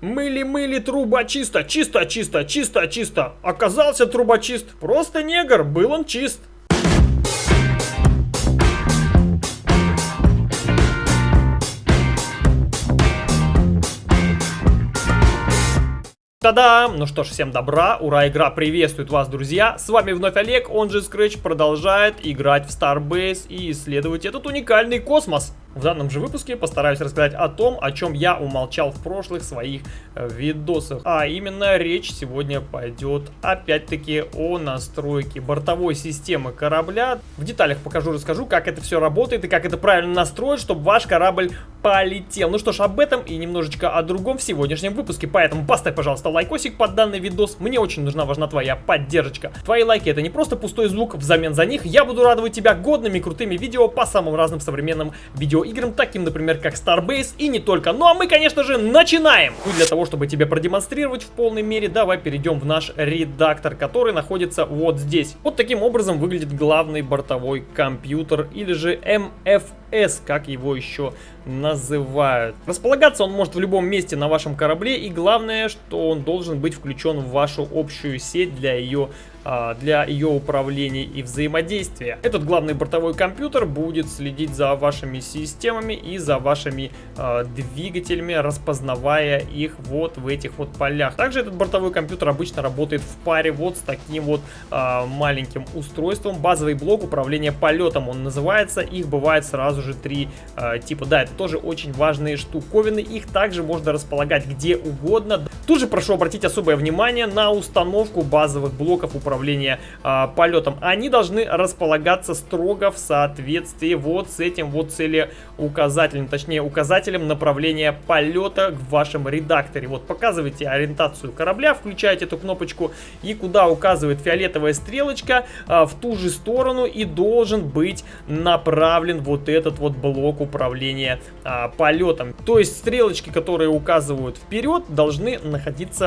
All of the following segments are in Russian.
Мыли-мыли труба чисто, чисто, чисто, чисто. Оказался трубочист. Просто негр, был он чист. Та-дам! Ну что ж, всем добра, ура, игра приветствует вас, друзья! С вами вновь Олег, он же Scratch, продолжает играть в Starbase и исследовать этот уникальный космос. В данном же выпуске постараюсь рассказать о том, о чем я умолчал в прошлых своих э, видосах. А именно речь сегодня пойдет опять-таки о настройке бортовой системы корабля. В деталях покажу, расскажу, как это все работает и как это правильно настроить, чтобы ваш корабль полетел. Ну что ж, об этом и немножечко о другом в сегодняшнем выпуске. Поэтому поставь, пожалуйста, лайкосик под данный видос. Мне очень нужна, важна твоя поддержка. Твои лайки это не просто пустой звук, взамен за них я буду радовать тебя годными крутыми видео по самым разным современным видео играм, таким, например, как Starbase и не только. Ну а мы, конечно же, начинаем! И для того, чтобы тебе продемонстрировать в полной мере, давай перейдем в наш редактор, который находится вот здесь. Вот таким образом выглядит главный бортовой компьютер, или же MFS, как его еще называют. Располагаться он может в любом месте на вашем корабле, и главное, что он должен быть включен в вашу общую сеть для ее а, для ее управления и взаимодействия. Этот главный бортовой компьютер будет следить за вашими системами и за вашими э, двигателями, распознавая их вот в этих вот полях. Также этот бортовой компьютер обычно работает в паре вот с таким вот э, маленьким устройством. Базовый блок управления полетом он называется. Их бывает сразу же три э, типа. Да, это тоже очень важные штуковины. Их также можно располагать где угодно. Тут же прошу обратить особое внимание на установку базовых блоков управления э, полетом, они должны располагаться строго в соответствии вот с этим вот целеуказателем, точнее указателем направления полета в вашем редакторе. Вот показывайте ориентацию корабля, включаете эту кнопочку и куда указывает фиолетовая стрелочка, э, в ту же сторону и должен быть направлен вот этот вот блок управления э, полетом. То есть стрелочки, которые указывают вперед, должны находиться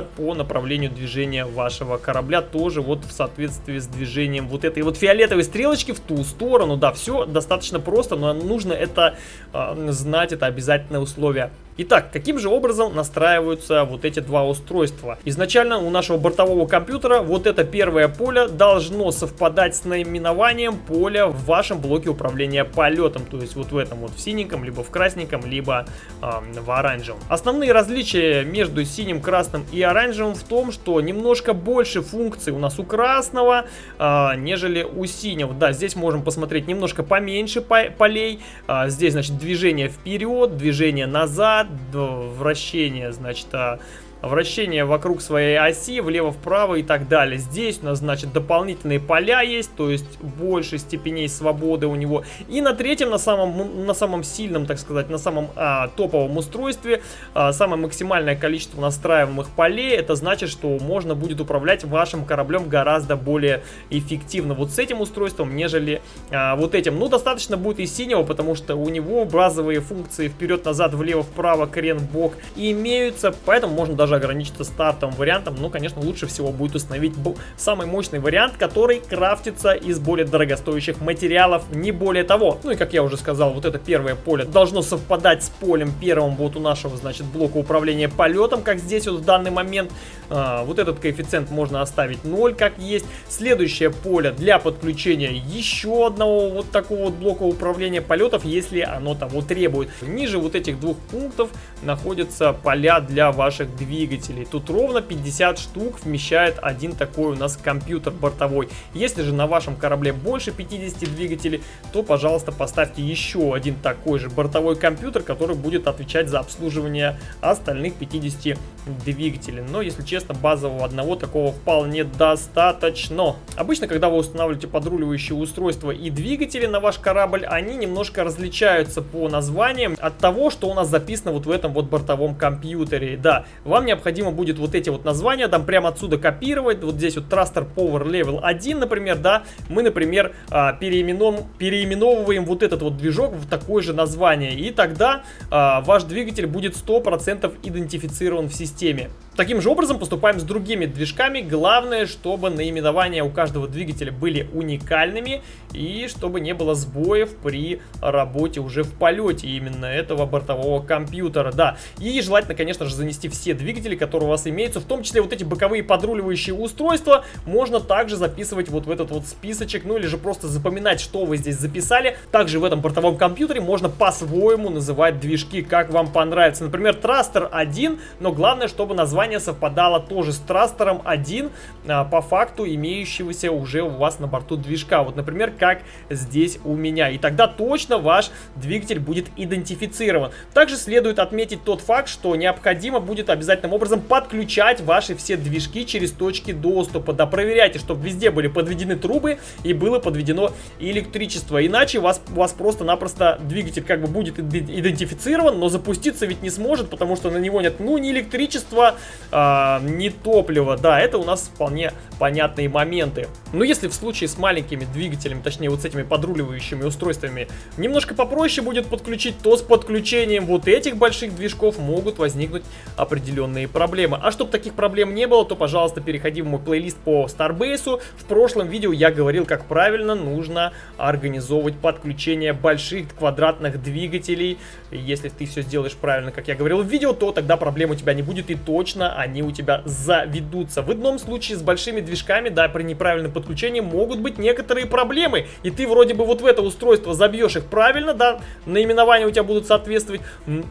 по направлению движения вашего корабля тоже вот в соответствии с движением вот этой вот фиолетовой стрелочки в ту сторону. Да, все достаточно просто, но нужно это э, знать, это обязательное условие. Итак, каким же образом настраиваются вот эти два устройства? Изначально у нашего бортового компьютера вот это первое поле должно совпадать с наименованием поля в вашем блоке управления полетом. То есть вот в этом вот в синеньком, либо в красненьком, либо э, в оранжевом. Основные различия между синим, красным и оранжевым в том, что немножко больше функций у нас у красного, э, нежели у синего. Да, здесь можем посмотреть немножко поменьше полей. Э, здесь, значит, движение вперед, движение назад до вращения, значит, а вращение вокруг своей оси, влево-вправо и так далее. Здесь у нас, значит, дополнительные поля есть, то есть больше степеней свободы у него. И на третьем, на самом, на самом сильном, так сказать, на самом а, топовом устройстве, а, самое максимальное количество настраиваемых полей, это значит, что можно будет управлять вашим кораблем гораздо более эффективно вот с этим устройством, нежели а, вот этим. Ну, достаточно будет и синего, потому что у него базовые функции вперед-назад, влево-вправо, крен-бок имеются, поэтому можно даже даже ограничиться стартовым вариантом, но, конечно, лучше всего будет установить самый мощный вариант, который крафтится из более дорогостоящих материалов, не более того. Ну и, как я уже сказал, вот это первое поле должно совпадать с полем первым вот у нашего, значит, блока управления полетом, как здесь вот в данный момент. А, вот этот коэффициент можно оставить 0, как есть. Следующее поле для подключения еще одного вот такого вот блока управления полетов, если оно того требует. Ниже вот этих двух пунктов находятся поля для ваших двигателей двигателей. Тут ровно 50 штук вмещает один такой у нас компьютер бортовой. Если же на вашем корабле больше 50 двигателей, то, пожалуйста, поставьте еще один такой же бортовой компьютер, который будет отвечать за обслуживание остальных 50 двигателей. Но, если честно, базового одного такого вполне достаточно. Обычно, когда вы устанавливаете подруливающие устройства и двигатели на ваш корабль, они немножко различаются по названиям от того, что у нас записано вот в этом вот бортовом компьютере. Да, вам необходимо будет вот эти вот названия там прямо отсюда копировать. Вот здесь вот Thruster Power Level 1, например, да. Мы, например, а, переименов... переименовываем вот этот вот движок в такое же название. И тогда а, ваш двигатель будет 100% идентифицирован в системе. Таким же образом поступаем с другими движками. Главное, чтобы наименования у каждого двигателя были уникальными и чтобы не было сбоев при работе уже в полете именно этого бортового компьютера. Да, и желательно, конечно же, занести все двигатели, которые у вас имеются, в том числе вот эти боковые подруливающие устройства, можно также записывать вот в этот вот списочек, ну или же просто запоминать, что вы здесь записали. Также в этом бортовом компьютере можно по-своему называть движки, как вам понравится. Например, Трастер 1, но главное, чтобы название совпадало тоже с Трастером 1, а, по факту имеющегося уже у вас на борту движка. Вот, например, как здесь у меня. И тогда точно ваш двигатель будет идентифицирован. Также следует отметить тот факт, что необходимо будет обязательным образом подключать ваши все движки через точки доступа. Да, проверяйте, чтобы везде были подведены трубы и было подведено электричество. Иначе у вас, вас просто-напросто двигатель как бы будет идентифицирован, но запуститься ведь не сможет, потому что на него нет ну ни электричества, а, ни топлива. Да, это у нас вполне понятные моменты. Но если в случае с маленькими двигателями, точнее вот с этими подруливающими устройствами, немножко попроще будет подключить, то с подключением вот этих больших движков могут возникнуть определенные проблемы. А чтобы таких проблем не было, то, пожалуйста, переходи в мой плейлист по Starbase. В прошлом видео я говорил, как правильно нужно организовывать подключение больших квадратных двигателей. Если ты все сделаешь правильно, как я говорил в видео, то тогда проблем у тебя не будет и точно они у тебя заведутся. В одном случае с большими движками, да, при неправильном подключении могут быть некоторые проблемы. И ты вроде бы вот в это устройство забьешь их правильно, да, наименования у тебя будут соответствовать,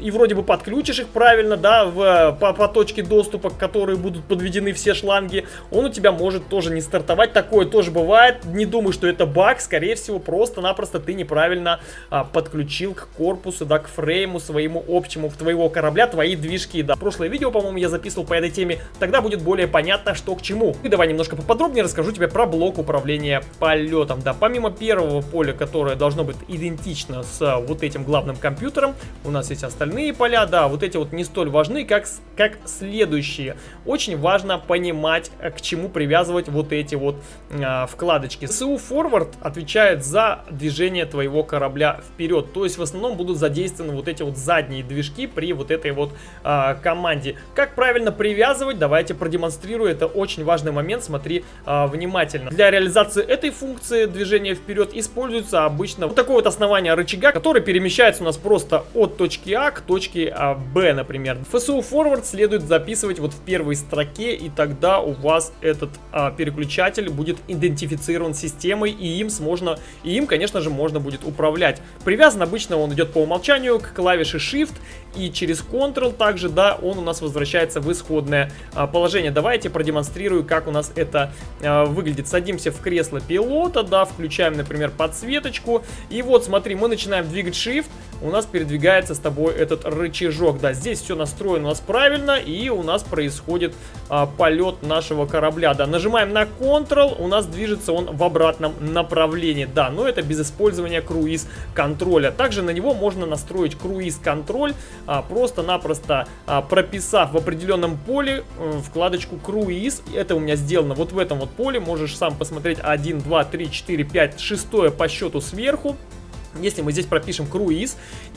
и вроде бы подключишь их правильно, да, в, по, по точке доступа, к которой будут подведены все шланги, он у тебя может тоже не стартовать. Такое тоже бывает. Не думаю, что это баг, скорее всего, просто-напросто ты неправильно а, подключил к корпусу, да, к фрейму своему общему в твоего корабля твои движки. Да, прошлое видео, по-моему, я записывал по этой теме, тогда будет более понятно, что к чему. И давай немножко поподробнее расскажу тебе про блок управления полетом. Да, помимо первого поля, которое должно быть идентично с а, вот этим главным компьютером, у нас есть остальные поля, да, вот эти вот не столь важны, как, как следующие. Очень важно понимать, э, к чему привязывать вот эти вот э, вкладочки. СУ Forward отвечает за движение твоего корабля вперед, то есть в основном будут задействованы вот эти вот задние движки при вот этой вот э, команде. Как правильно привязывать, давайте продемонстрирую, это очень важный момент, смотри э, внимательно. Для реализации этой функции движения вперед используется обычно вот такое вот основание рычага, который перемещается у нас просто от точки А к точке Б, например. FSU Forward следует записывать вот в первой строке, и тогда у вас этот а, переключатель будет идентифицирован системой, и им, можно, и им, конечно же, можно будет управлять. Привязан обычно он идет по умолчанию к клавише Shift, и через Ctrl также, да, он у нас возвращается в исходное а, положение. Давайте продемонстрирую, как у нас это а, выглядит. Садимся в кресло пилота, да, включаем, например, подсветочку, и вот, смотри, мы начинаем двигать Shift, у нас передвигается с тобой этот рычажок, да, здесь все настроено у нас правильно, и у нас происходит а, полет нашего корабля, да, нажимаем на Ctrl, у нас движется он в обратном направлении, да, но это без использования круиз-контроля. Также на него можно настроить круиз-контроль, а, просто-напросто а, прописав в определенном поле а, вкладочку круиз, это у меня сделано вот в этом вот поле, можешь сам посмотреть. 1, 2, 3, 4, 5, 6 по счету сверху, если мы здесь пропишем круиз,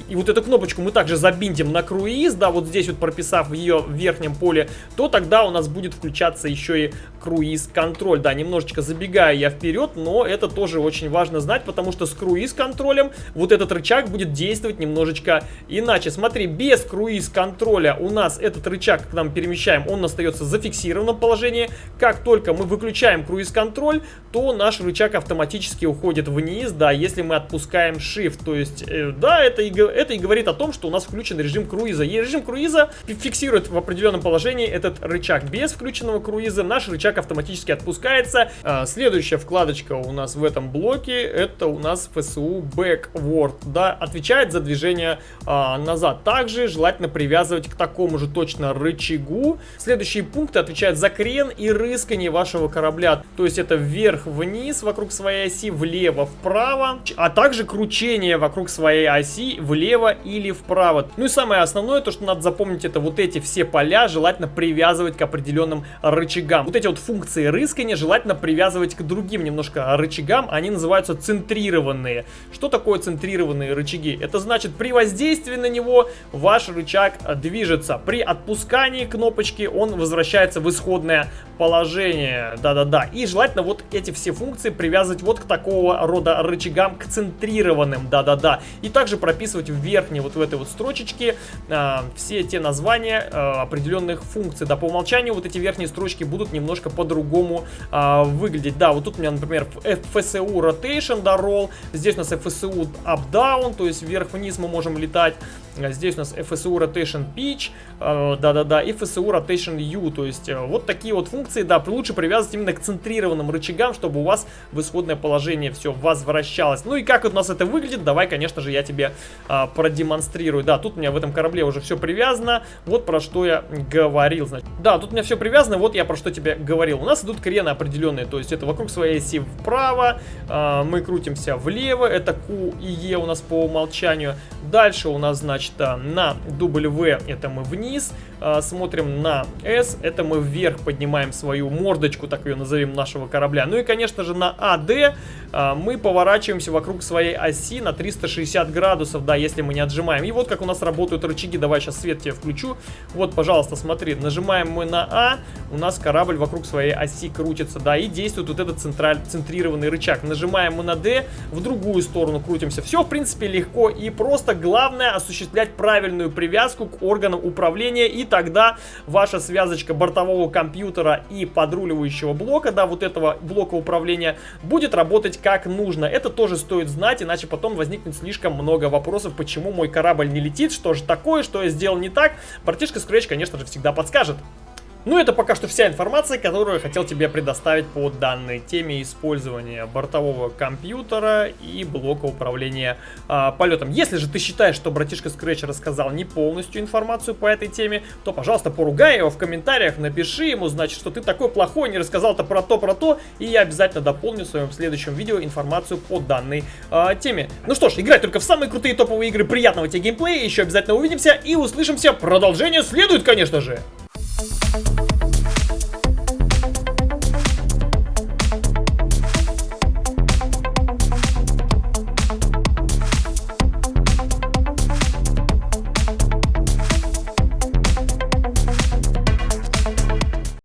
и вот эту кнопочку мы также забинтим на круиз, да, вот здесь вот прописав ее в верхнем поле, то тогда у нас будет включаться еще и круиз-контроль. Да, немножечко забегая я вперед, но это тоже очень важно знать, потому что с круиз-контролем вот этот рычаг будет действовать немножечко иначе. Смотри, без круиз-контроля у нас этот рычаг, когда мы перемещаем, он остается в зафиксированном положении. Как только мы выключаем круиз-контроль, то наш рычаг автоматически уходит вниз, да, если мы отпускаем Shift. То есть, э, да, это и, это и говорит о том, что у нас включен режим круиза. И режим круиза фиксирует в определенном положении этот рычаг. Без включенного круиза наш рычаг автоматически отпускается. А, следующая вкладочка у нас в этом блоке, это у нас FSU Backward, да, отвечает за движение а, назад. Также желательно привязывать к такому же точно рычагу. Следующие пункты отвечают за крен и рыскание вашего корабля. То есть это вверх-вниз вокруг своей оси, влево-вправо, а также крутить кручение вокруг своей оси влево или вправо. Ну и самое основное, то что надо запомнить, это вот эти все поля желательно привязывать к определенным рычагам. Вот эти вот функции рыскания желательно привязывать к другим немножко рычагам, они называются центрированные. Что такое центрированные рычаги? Это значит при воздействии на него ваш рычаг движется. При отпускании кнопочки он возвращается в исходное положение. Да-да-да. И желательно вот эти все функции привязывать вот к такого рода рычагам, к центрированным. Да-да-да. И также прописывать в верхней вот в этой вот строчечке э, все те названия э, определенных функций. Да, по умолчанию вот эти верхние строчки будут немножко по-другому э, выглядеть. Да, вот тут у меня, например, FSU Rotation, да, Roll. Здесь у нас FSU Up-Down, то есть вверх-вниз мы можем летать. Здесь у нас FSU Rotation Pitch, э, да-да-да, и FSU Rotation U, то есть э, вот такие вот функции, да, лучше привязывать именно к центрированным рычагам, чтобы у вас в исходное положение все возвращалось. Ну и как у нас это выглядит, давай, конечно же, я тебе а, продемонстрирую. Да, тут у меня в этом корабле уже все привязано, вот про что я говорил, значит. Да, тут у меня все привязано, вот я про что тебе говорил. У нас идут крены определенные, то есть это вокруг своей оси вправо, а, мы крутимся влево, это Q и E у нас по умолчанию. Дальше у нас, значит, а, на W это мы вниз, а, смотрим на S, это мы вверх поднимаем свою мордочку, так ее назовем, нашего корабля. Ну и, конечно же, на AD а, мы поворачиваемся вокруг своей оси на 360 градусов, да, если мы не отжимаем. И вот как у нас работают рычаги, давай сейчас свет тебе включу. Вот, пожалуйста, смотри, нажимаем мы на А, у нас корабль вокруг своей оси крутится, да, и действует вот этот централь, центрированный рычаг. Нажимаем мы на D, в другую сторону крутимся. Все, в принципе, легко и просто. Главное осуществлять правильную привязку к органам управления, и тогда ваша связочка бортового компьютера и подруливающего блока, да, вот этого блока управления, будет работать как нужно. Это тоже стоит знать, иначе потом возникнет слишком много вопросов, почему мой корабль не летит, что же такое, что я сделал не так. Братишка Scratch, конечно же, всегда подскажет. Ну, это пока что вся информация, которую я хотел тебе предоставить по данной теме использования бортового компьютера и блока управления а, полетом. Если же ты считаешь, что братишка Scratch рассказал не полностью информацию по этой теме, то, пожалуйста, поругай его в комментариях, напиши ему, значит, что ты такой плохой, не рассказал-то про то, про то, и я обязательно дополню в своем следующем видео информацию по данной а, теме. Ну что ж, играй только в самые крутые топовые игры, приятного тебе геймплея, еще обязательно увидимся и услышимся. Продолжение следует, конечно же!